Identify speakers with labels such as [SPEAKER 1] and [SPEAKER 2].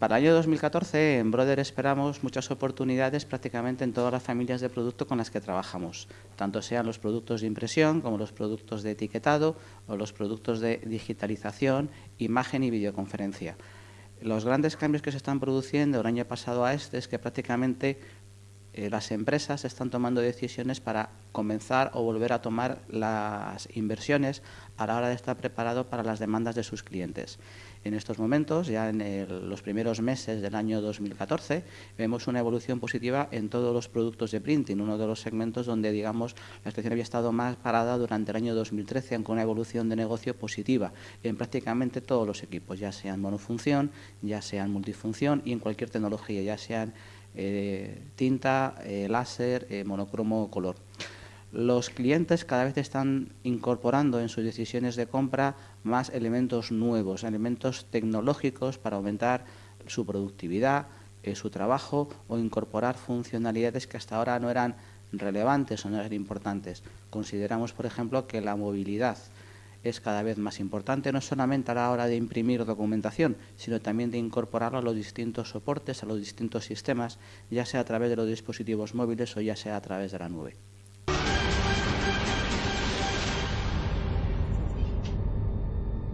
[SPEAKER 1] Para el año 2014 en Brother esperamos muchas oportunidades prácticamente en todas las familias de producto con las que trabajamos, tanto sean los productos de impresión como los productos de etiquetado o los productos de digitalización, imagen y videoconferencia. Los grandes cambios que se están produciendo del año pasado a este es que prácticamente eh, las empresas están tomando decisiones para comenzar o volver a tomar las inversiones a la hora de estar preparado para las demandas de sus clientes. En estos momentos, ya en los primeros meses del año 2014, vemos una evolución positiva en todos los productos de printing, uno de los segmentos donde, digamos, la situación había estado más parada durante el año 2013, aunque una evolución de negocio positiva en prácticamente todos los equipos, ya sean monofunción, ya sean multifunción y en cualquier tecnología, ya sean tinta, eh, láser, eh, monocromo, color. Los clientes cada vez están incorporando en sus decisiones de compra más elementos nuevos, elementos tecnológicos para aumentar su productividad, su trabajo o incorporar funcionalidades que hasta ahora no eran relevantes o no eran importantes. Consideramos, por ejemplo, que la movilidad es cada vez más importante, no solamente a la hora de imprimir documentación, sino también de incorporarla a los distintos soportes, a los distintos sistemas, ya sea a través de los dispositivos móviles o ya sea a través de la nube.